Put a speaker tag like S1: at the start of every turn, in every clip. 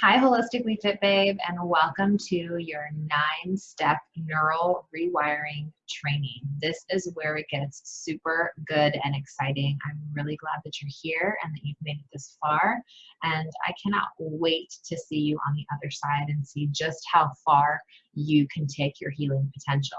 S1: Hi, Holistically Fit Babe, and welcome to your nine step neural rewiring training. This is where it gets super good and exciting. I'm really glad that you're here and that you've made it this far. And I cannot wait to see you on the other side and see just how far you can take your healing potential.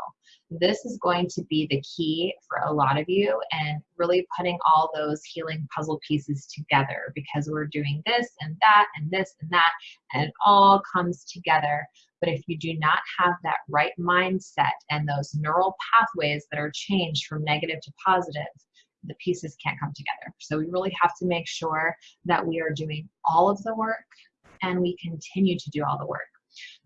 S1: This is going to be the key for a lot of you and really putting all those healing puzzle pieces together because we're doing this and that and this and that and it all comes together. But if you do not have that right mindset and those neural pathways that are changed from negative to positive, the pieces can't come together. So we really have to make sure that we are doing all of the work and we continue to do all the work.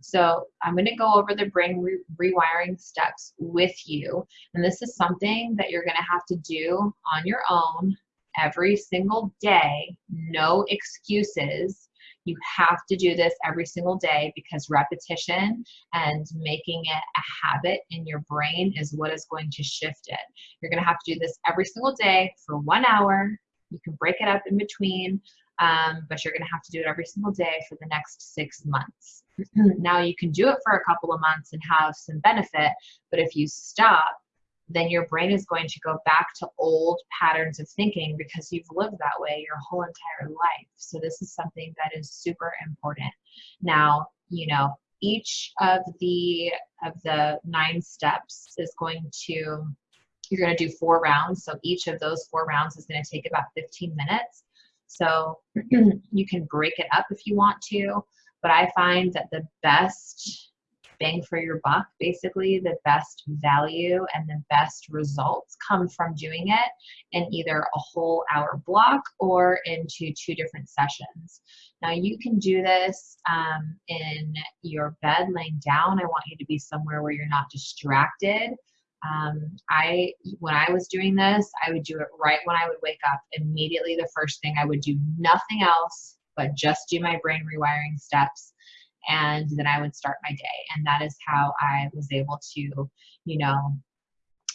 S1: So I'm going to go over the brain re rewiring steps with you. And this is something that you're going to have to do on your own every single day. No excuses. You have to do this every single day because repetition and making it a habit in your brain is what is going to shift it. You're going to have to do this every single day for one hour. You can break it up in between, um, but you're going to have to do it every single day for the next six months. now you can do it for a couple of months and have some benefit, but if you stop, then your brain is going to go back to old patterns of thinking because you've lived that way your whole entire life. So this is something that is super important. Now, you know, each of the of the nine steps is going to you're going to do four rounds. So each of those four rounds is going to take about 15 minutes. So you can break it up if you want to, but I find that the best bang for your buck, basically the best value and the best results come from doing it in either a whole hour block or into two different sessions. Now you can do this um, in your bed laying down. I want you to be somewhere where you're not distracted. Um, I, when I was doing this, I would do it right when I would wake up. Immediately, the first thing I would do nothing else but just do my brain rewiring steps, and then I would start my day. And that is how I was able to, you know,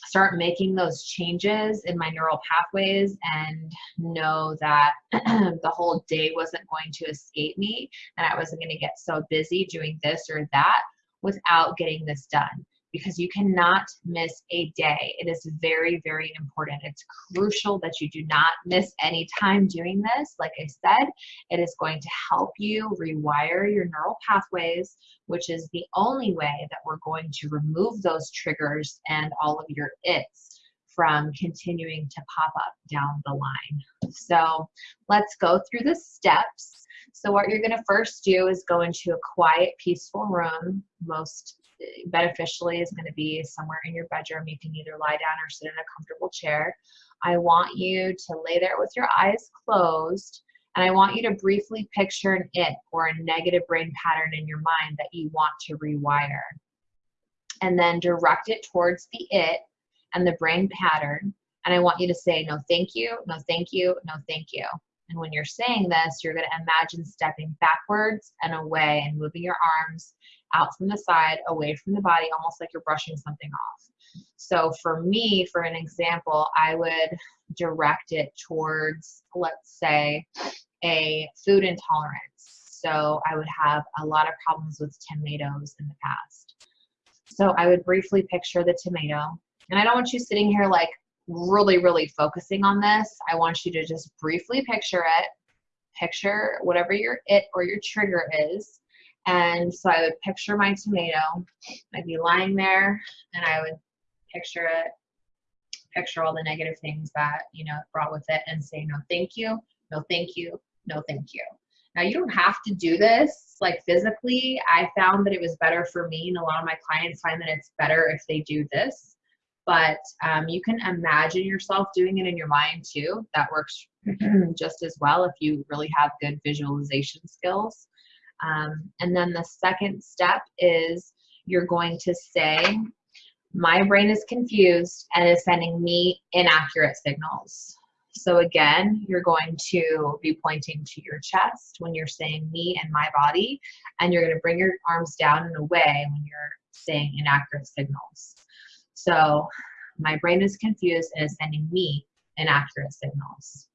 S1: start making those changes in my neural pathways and know that the whole day wasn't going to escape me and I wasn't going to get so busy doing this or that without getting this done because you cannot miss a day. It is very, very important. It's crucial that you do not miss any time doing this. Like I said, it is going to help you rewire your neural pathways, which is the only way that we're going to remove those triggers and all of your its from continuing to pop up down the line. So let's go through the steps. So what you're gonna first do is go into a quiet, peaceful room. Most beneficially is going to be somewhere in your bedroom. You can either lie down or sit in a comfortable chair. I want you to lay there with your eyes closed and I want you to briefly picture an it or a negative brain pattern in your mind that you want to rewire. And then direct it towards the it and the brain pattern. And I want you to say, no, thank you, no, thank you, no, thank you. And when you're saying this, you're going to imagine stepping backwards and away and moving your arms out from the side, away from the body, almost like you're brushing something off. So for me, for an example, I would direct it towards, let's say, a food intolerance. So I would have a lot of problems with tomatoes in the past. So I would briefly picture the tomato. And I don't want you sitting here like really, really focusing on this. I want you to just briefly picture it. Picture whatever your it or your trigger is and so I would picture my tomato. I'd be lying there and I would picture it, picture all the negative things that, you know, brought with it and say, no, thank you, no, thank you, no, thank you. Now you don't have to do this like physically. I found that it was better for me and a lot of my clients find that it's better if they do this. But um, you can imagine yourself doing it in your mind too. That works just as well if you really have good visualization skills. Um, and then the second step is you're going to say, my brain is confused and is sending me inaccurate signals. So again, you're going to be pointing to your chest when you're saying me and my body, and you're going to bring your arms down and away when you're saying inaccurate signals. So my brain is confused and is sending me inaccurate signals.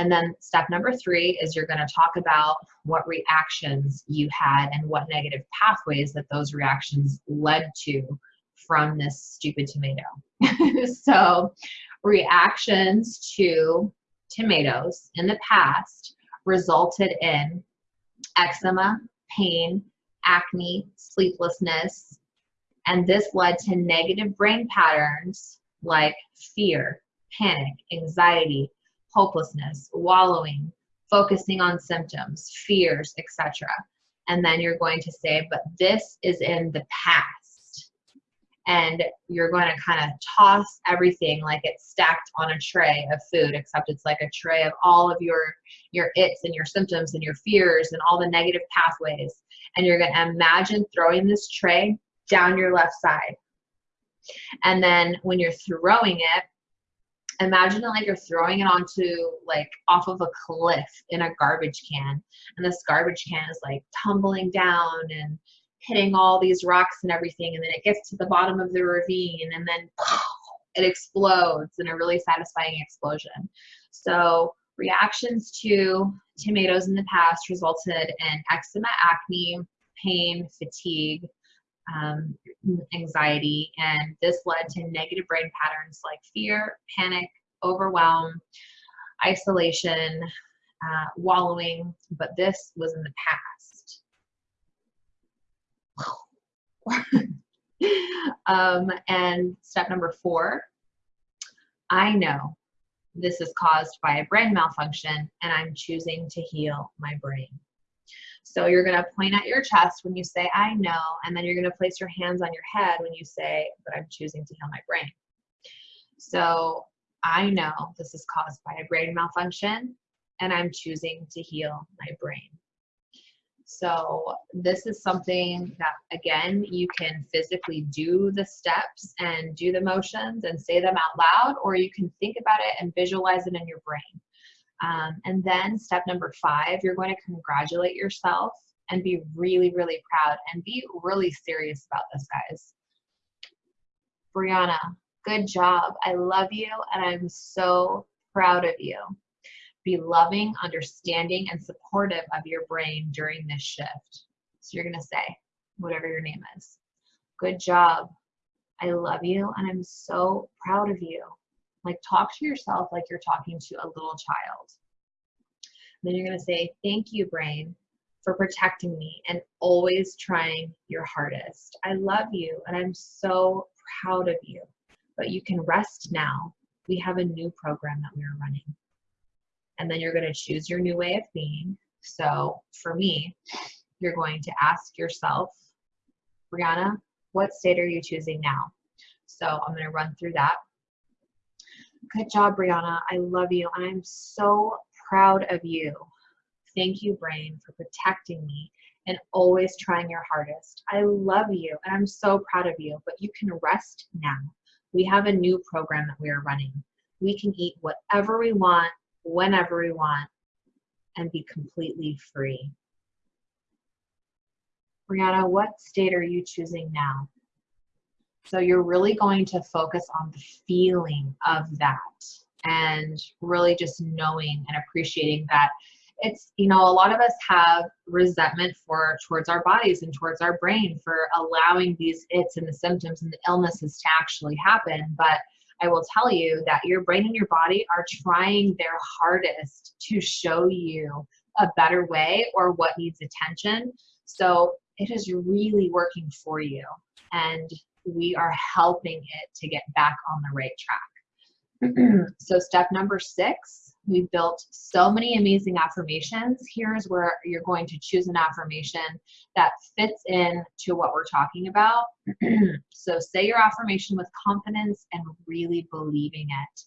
S1: And then step number three is you're going to talk about what reactions you had and what negative pathways that those reactions led to from this stupid tomato. so, reactions to tomatoes in the past resulted in eczema, pain, acne, sleeplessness, and this led to negative brain patterns like fear, panic, anxiety, hopelessness, wallowing, focusing on symptoms, fears, etc. And then you're going to say, but this is in the past. And you're going to kind of toss everything like it's stacked on a tray of food, except it's like a tray of all of your your its and your symptoms and your fears and all the negative pathways. And you're going to imagine throwing this tray down your left side. And then when you're throwing it, imagine it like you're throwing it onto like off of a cliff in a garbage can and this garbage can is like tumbling down and hitting all these rocks and everything and then it gets to the bottom of the ravine and then it explodes in a really satisfying explosion. So reactions to tomatoes in the past resulted in eczema acne pain fatigue um, anxiety, and this led to negative brain patterns like fear, panic, overwhelm, isolation, uh, wallowing, but this was in the past. um, and step number four, I know this is caused by a brain malfunction and I'm choosing to heal my brain. So you're going to point at your chest when you say, I know, and then you're going to place your hands on your head when you say, but I'm choosing to heal my brain. So I know this is caused by a brain malfunction and I'm choosing to heal my brain. So this is something that again, you can physically do the steps and do the motions and say them out loud, or you can think about it and visualize it in your brain. Um, and then step number five, you're going to congratulate yourself and be really, really proud and be really serious about this, guys. Brianna, good job. I love you and I'm so proud of you. Be loving, understanding, and supportive of your brain during this shift. So you're going to say, whatever your name is, good job. I love you and I'm so proud of you. Like talk to yourself like you're talking to a little child. Then you're going to say, Thank you, brain, for protecting me and always trying your hardest. I love you and I'm so proud of you. But you can rest now. We have a new program that we are running. And then you're going to choose your new way of being. So for me, you're going to ask yourself, Brianna, what state are you choosing now? So I'm going to run through that. Good job, Brianna. I love you. And I'm so proud of you. Thank you, brain, for protecting me and always trying your hardest. I love you and I'm so proud of you, but you can rest now. We have a new program that we are running. We can eat whatever we want, whenever we want, and be completely free. Brianna, what state are you choosing now? So you're really going to focus on the feeling of that and really just knowing and appreciating that. It's you know a lot of us have resentment for towards our bodies and towards our brain for allowing these its and the symptoms and the illnesses to actually happen. But i will tell you that your brain and your body are trying their hardest to show you a better way or what needs attention. So it is really working for you. And we are helping it to get back on the right track. so step number six, we built so many amazing affirmations. Here's where you're going to choose an affirmation that fits in to what we're talking about. so say your affirmation with confidence and really believing it.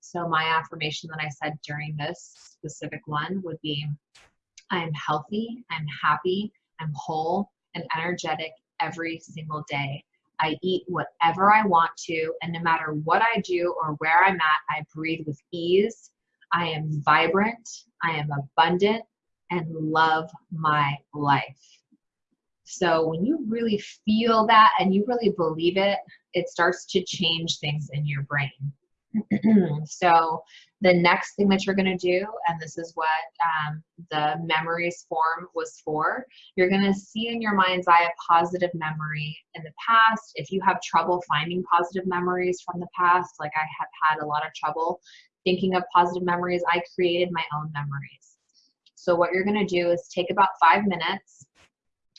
S1: So my affirmation that I said during this specific one would be, I am healthy, I'm happy, I'm whole and energetic every single day. I eat whatever I want to, and no matter what I do or where I'm at, I breathe with ease. I am vibrant, I am abundant, and love my life. So when you really feel that and you really believe it, it starts to change things in your brain. so the next thing that you're going to do, and this is what um, the memories form was for, you're going to see in your mind's eye a positive memory in the past. If you have trouble finding positive memories from the past, like I have had a lot of trouble thinking of positive memories, I created my own memories. So what you're going to do is take about five minutes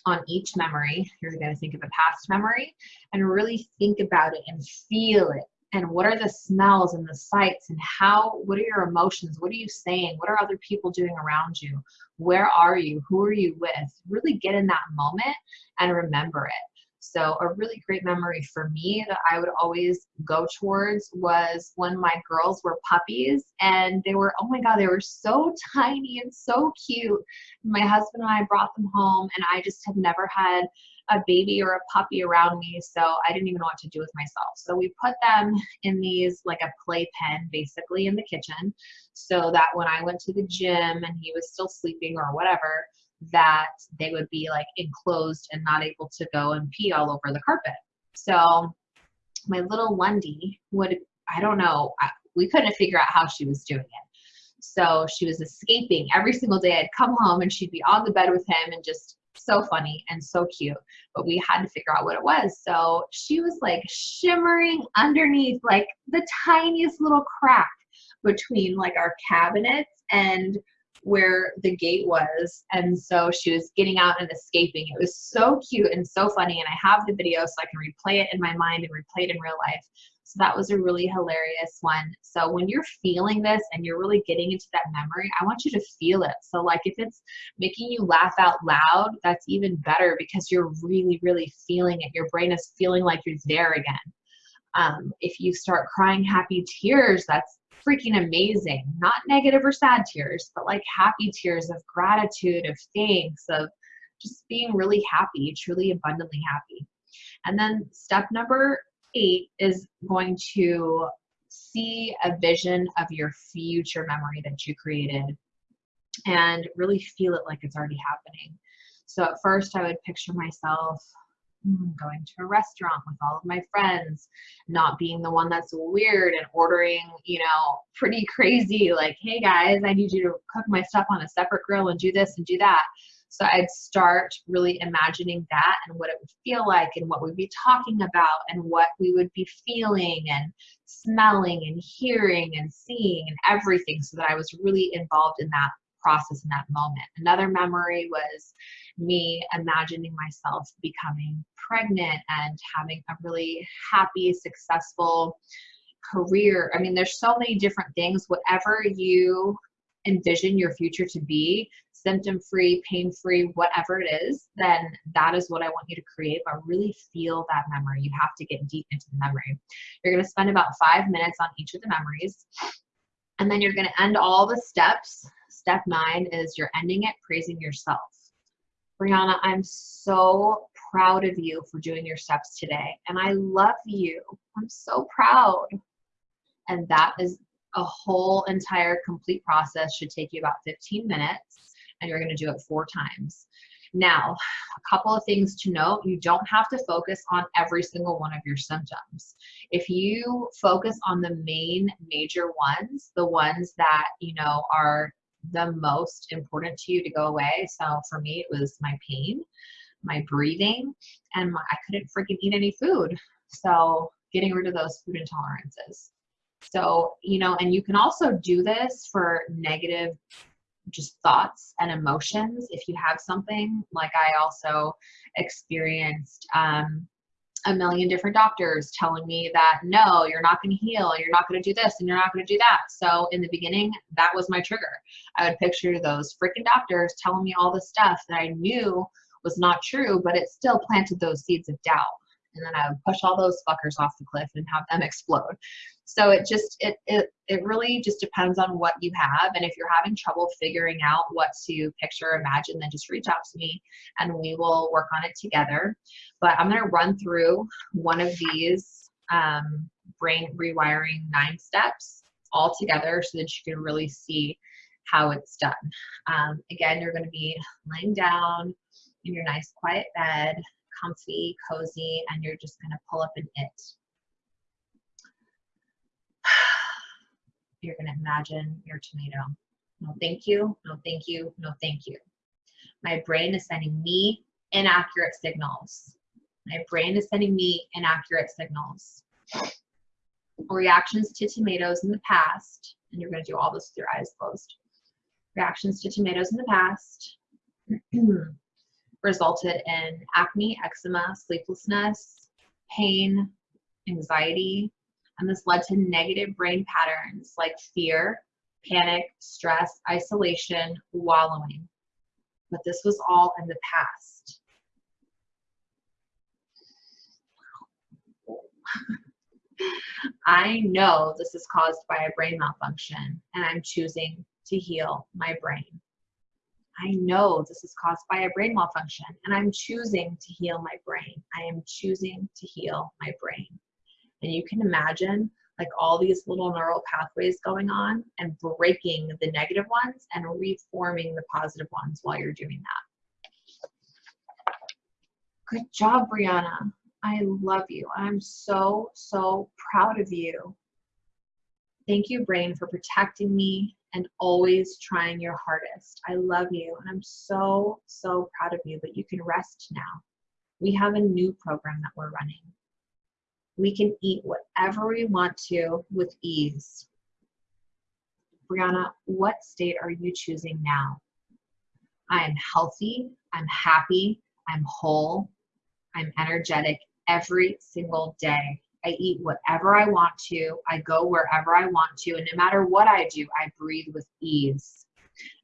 S1: on each memory. You're going to think of a past memory and really think about it and feel it and what are the smells and the sights and how what are your emotions? What are you saying? What are other people doing around you? Where are you? Who are you with? Really get in that moment and remember it. So a really great memory for me that I would always go towards was when my girls were puppies and they were, oh my God, they were so tiny and so cute. My husband and I brought them home and I just have never had a baby or a puppy around me, so I didn't even know what to do with myself. So we put them in these like a playpen basically in the kitchen so that when I went to the gym and he was still sleeping or whatever, that they would be like enclosed and not able to go and pee all over the carpet. So my little Lundy would, I don't know, we couldn't figure out how she was doing it. So she was escaping every single day. I'd come home and she'd be on the bed with him and just so funny and so cute, but we had to figure out what it was. So she was like shimmering underneath like the tiniest little crack between like our cabinets and where the gate was. And so she was getting out and escaping. It was so cute and so funny. And I have the video so I can replay it in my mind and replay it in real life. That was a really hilarious one. So when you're feeling this and you're really getting into that memory, I want you to feel it. So like if it's making you laugh out loud, that's even better because you're really, really feeling it. Your brain is feeling like you're there again. Um, if you start crying happy tears, that's freaking amazing. Not negative or sad tears, but like happy tears of gratitude, of thanks, of just being really happy, truly abundantly happy. And then step number is going to see a vision of your future memory that you created and really feel it like it's already happening. So at first I would picture myself hmm, going to a restaurant with all of my friends, not being the one that's weird and ordering, you know, pretty crazy, like, hey guys, I need you to cook my stuff on a separate grill and do this and do that. So I'd start really imagining that and what it would feel like and what we'd be talking about and what we would be feeling and smelling and hearing and seeing and everything so that I was really involved in that process in that moment. Another memory was me imagining myself becoming pregnant and having a really happy, successful career. I mean, there's so many different things. Whatever you envision your future to be, symptom free, pain free, whatever it is, then that is what I want you to create. But really feel that memory. You have to get deep into the memory. You're going to spend about five minutes on each of the memories. And then you're going to end all the steps. Step nine is you're ending it praising yourself. Brianna, I'm so proud of you for doing your steps today. And I love you. I'm so proud. And that is a whole entire complete process should take you about 15 minutes and you're going to do it four times. Now, a couple of things to note, you don't have to focus on every single one of your symptoms. If you focus on the main major ones, the ones that, you know, are the most important to you to go away. So for me, it was my pain, my breathing, and my, I couldn't freaking eat any food. So getting rid of those food intolerances. So, you know, and you can also do this for negative just thoughts and emotions. If you have something like I also experienced um, a million different doctors telling me that no, you're not going to heal, you're not going to do this, and you're not going to do that. So in the beginning, that was my trigger. I would picture those freaking doctors telling me all the stuff that I knew was not true, but it still planted those seeds of doubt and then I would push all those fuckers off the cliff and have them explode. So it just it it it really just depends on what you have. And if you're having trouble figuring out what to picture, imagine, then just reach out to me and we will work on it together. But I'm gonna run through one of these um, brain rewiring nine steps all together so that you can really see how it's done. Um, again, you're to be laying down in your nice quiet bed comfy, cozy, and you're just to pull up an it. You're going to imagine your tomato. No, thank you. No, thank you. No, thank you. My brain is sending me inaccurate signals. My brain is sending me inaccurate signals. Reactions to tomatoes in the past, and you're going to do all this with your eyes closed. Reactions to tomatoes in the past resulted in acne, eczema, sleeplessness, pain, anxiety, and this led to negative brain patterns like fear, panic, stress, isolation, wallowing. But this was all in the past. I know this is caused by a brain malfunction, and I'm choosing to heal my brain. I know this is caused by a brain malfunction, and I'm choosing to heal my brain. I am choosing to heal my brain. And you can imagine like all these little neural pathways going on and breaking the negative ones and reforming the positive ones while you're doing that. Good job, Brianna. I love you. I'm so, so proud of you. Thank you, brain, for protecting me and always trying your hardest. I love you and I'm so, so proud of you, but you can rest now. We have a new program that we're running. We can eat whatever we want to with ease. Brianna, what state are you choosing now? I am healthy, I'm happy, I'm whole, I'm energetic every single day. I eat whatever I want to. I go wherever I want to. And no matter what I do, I breathe with ease.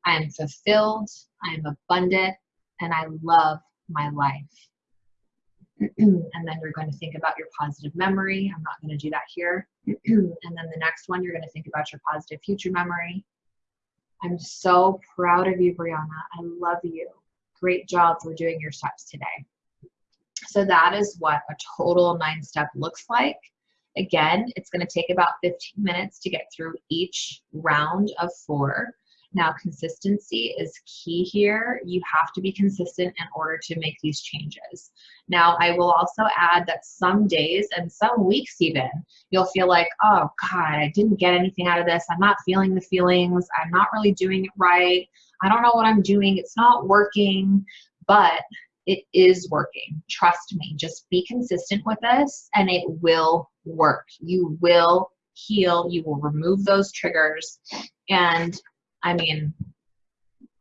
S1: I am fulfilled. I am abundant. And I love my life. and then you're going to think about your positive memory. I'm not going to do that here. and then the next one, you're going to think about your positive future memory. I'm so proud of you, Brianna. I love you. Great job for doing your steps today. So that is what a total nine step looks like. Again, it's going to take about 15 minutes to get through each round of four. Now, consistency is key here. You have to be consistent in order to make these changes. Now, I will also add that some days and some weeks even, you'll feel like, oh God, I didn't get anything out of this. I'm not feeling the feelings. I'm not really doing it right. I don't know what I'm doing. It's not working. But it is working. Trust me. Just be consistent with this and it will work. You will heal. You will remove those triggers. And I mean,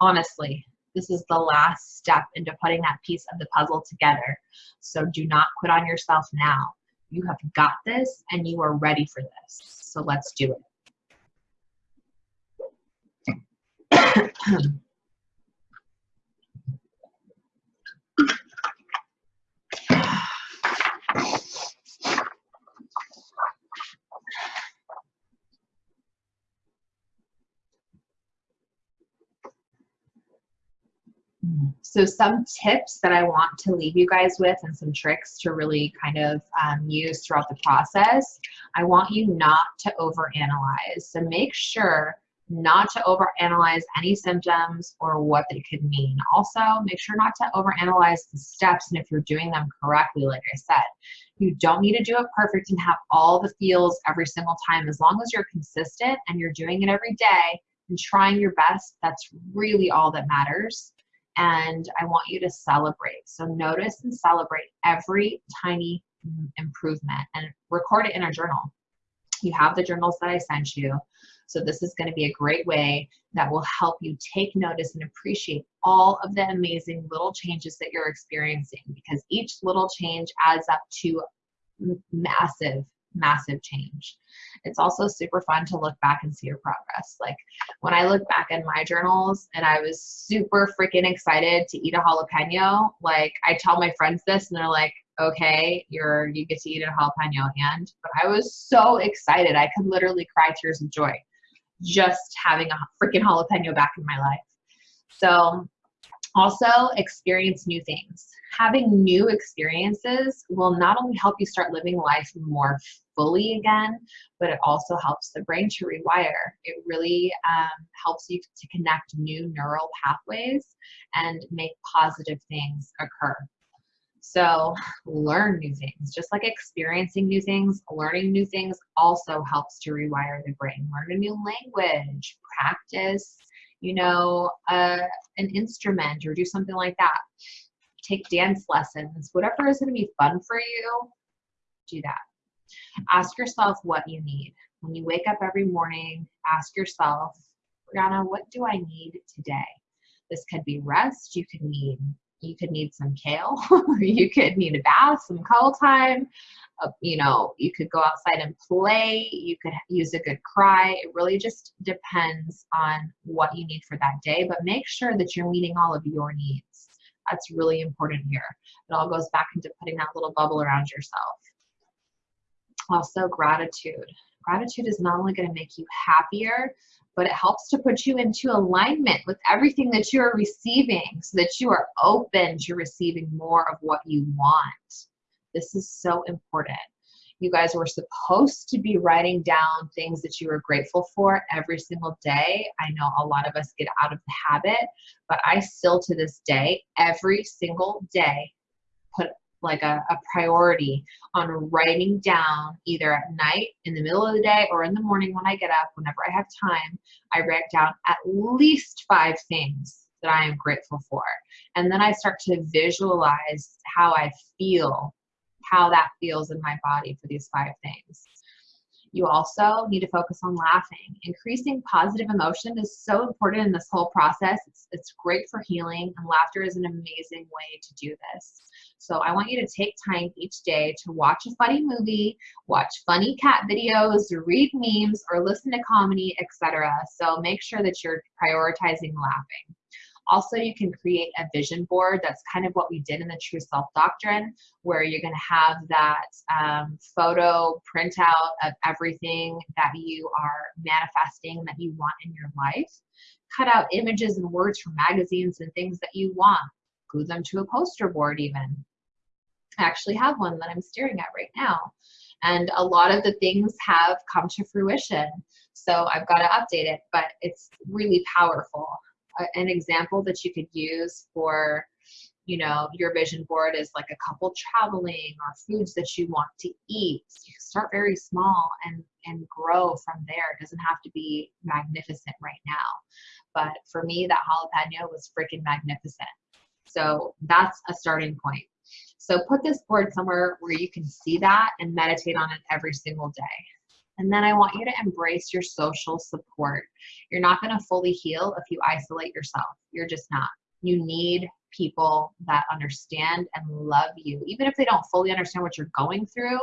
S1: honestly, this is the last step into putting that piece of the puzzle together. So do not quit on yourself now. You have got this and you are ready for this. So let's do it. So some tips that I want to leave you guys with and some tricks to really kind of um, use throughout the process. I want you not to overanalyze. So make sure not to overanalyze any symptoms or what they could mean. Also, make sure not to overanalyze the steps and if you're doing them correctly, like I said. You don't need to do it perfect and have all the feels every single time. As long as you're consistent and you're doing it every day and trying your best, that's really all that matters and I want you to celebrate. So notice and celebrate every tiny improvement and record it in a journal. You have the journals that I sent you. So this is going to be a great way that will help you take notice and appreciate all of the amazing little changes that you're experiencing because each little change adds up to massive massive change. It's also super fun to look back and see your progress. Like when I look back in my journals and I was super freaking excited to eat a jalapeno, like I tell my friends this and they're like, okay, you're you get to eat a jalapeno and but I was so excited. I could literally cry tears of joy just having a freaking jalapeno back in my life. So also experience new things having new experiences will not only help you start living life more fully again, but it also helps the brain to rewire. It really um, helps you to connect new neural pathways and make positive things occur. So learn new things. Just like experiencing new things, learning new things also helps to rewire the brain. Learn a new language, practice, you know, uh, an instrument or do something like that. Take dance lessons, whatever is going to be fun for you, do that. Ask yourself what you need. When you wake up every morning, ask yourself, Brianna, what do I need today? This could be rest. You could need you could need some kale. you could need a bath, some cuddle time. Uh, you know, you could go outside and play. You could use a good cry. It really just depends on what you need for that day. But make sure that you're meeting all of your needs. That's really important here. It all goes back into putting that little bubble around yourself. Also, gratitude. Gratitude is not only going to make you happier, but it helps to put you into alignment with everything that you are receiving so that you are open to receiving more of what you want. This is so important. You guys were supposed to be writing down things that you are grateful for every single day. I know a lot of us get out of the habit, but I still to this day, every single day, put like a, a priority on writing down either at night, in the middle of the day, or in the morning when I get up, whenever I have time, I write down at least five things that I am grateful for. And then I start to visualize how I feel, how that feels in my body for these five things. You also need to focus on laughing. Increasing positive emotion is so important in this whole process. It's, it's great for healing, and laughter is an amazing way to do this. So I want you to take time each day to watch a funny movie, watch funny cat videos, read memes, or listen to comedy, etc. So make sure that you're prioritizing laughing. Also, you can create a vision board. That's kind of what we did in the True Self Doctrine, where you're going to have that um, photo printout of everything that you are manifesting that you want in your life. Cut out images and words from magazines and things that you want. Glue them to a poster board, even. I actually have one that I'm staring at right now. And a lot of the things have come to fruition. So I've got to update it, but it's really powerful. An example that you could use for you know your vision board is like a couple traveling or foods that you want to eat. You start very small and and grow from there. It doesn't have to be magnificent right now. But for me that jalapeno was freaking magnificent. So that's a starting point so put this board somewhere where you can see that and meditate on it every single day and then I want you to embrace your social support. You're not going to fully heal if you isolate yourself. You're just not. You need people that understand and love you. Even if they don't fully understand what you're going through,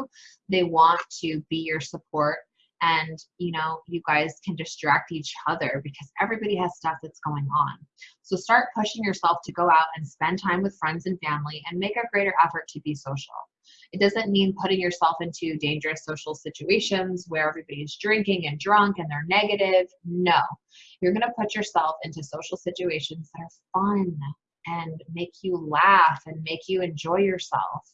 S1: they want to be your support. And, you know, you guys can distract each other because everybody has stuff that's going on. So start pushing yourself to go out and spend time with friends and family and make a greater effort to be social. It doesn't mean putting yourself into dangerous social situations where everybody's drinking and drunk and they're negative. No, you're going to put yourself into social situations that are fun and make you laugh and make you enjoy yourself.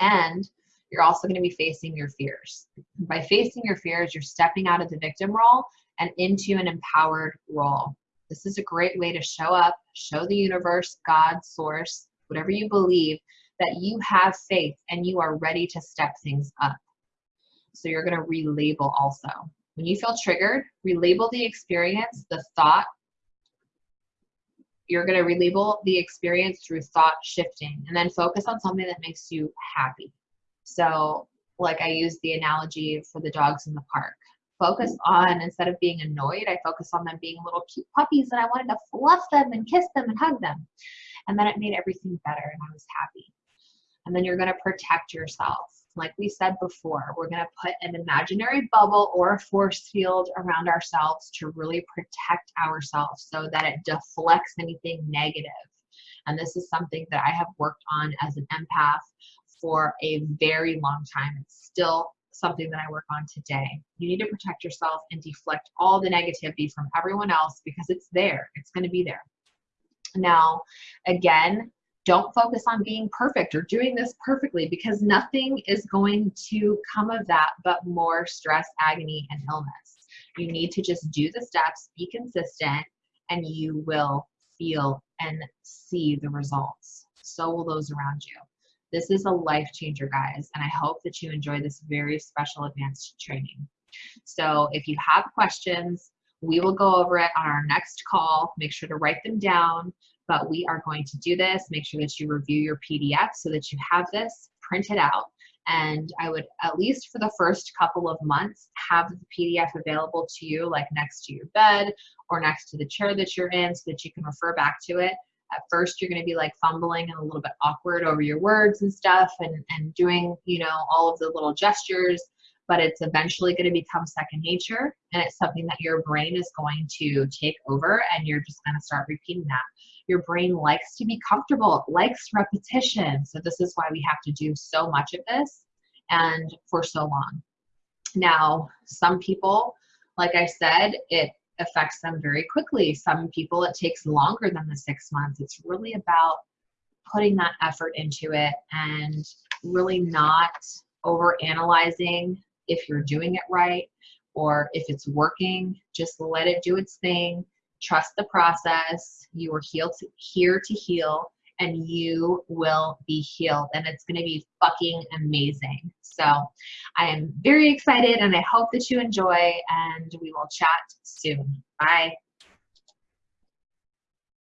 S1: And you're also going to be facing your fears. By facing your fears, you're stepping out of the victim role and into an empowered role. This is a great way to show up, show the universe, God, source, whatever you believe, that you have faith and you are ready to step things up. So you're going to relabel also. When you feel triggered, relabel the experience, the thought. You're going to relabel the experience through thought shifting and then focus on something that makes you happy. So, like I used the analogy for the dogs in the park. Focus on, instead of being annoyed, I focus on them being little cute puppies and I wanted to fluff them and kiss them and hug them. And then it made everything better and I was happy and then you're going to protect yourself. Like we said before, we're going to put an imaginary bubble or a force field around ourselves to really protect ourselves so that it deflects anything negative. And this is something that I have worked on as an empath for a very long time. It's still something that I work on today. You need to protect yourself and deflect all the negativity from everyone else because it's there, it's going to be there. Now, again, don't focus on being perfect or doing this perfectly because nothing is going to come of that but more stress, agony, and illness. You need to just do the steps, be consistent, and you will feel and see the results. so will those around you. This is a life changer, guys, and I hope that you enjoy this very special advanced training. So if you have questions, we will go over it on our next call. Make sure to write them down, but we are going to do this. Make sure that you review your PDF so that you have this printed out. And I would, at least for the first couple of months, have the PDF available to you, like next to your bed or next to the chair that you're in, so that you can refer back to it. At first, you're going to be like fumbling and a little bit awkward over your words and stuff and, and doing, you know, all of the little gestures but it's eventually going to become second nature and it's something that your brain is going to take over and you're just going to start repeating that. Your brain likes to be comfortable, likes repetition. So this is why we have to do so much of this and for so long. Now, some people, like I said, it affects them very quickly. Some people, it takes longer than the six months. It's really about putting that effort into it and really not over analyzing if you're doing it right or if it's working, just let it do its thing. Trust the process. You are healed to, here to heal and you will be healed and it's going to be fucking amazing. So I am very excited and I hope that you enjoy and we will chat soon. Bye.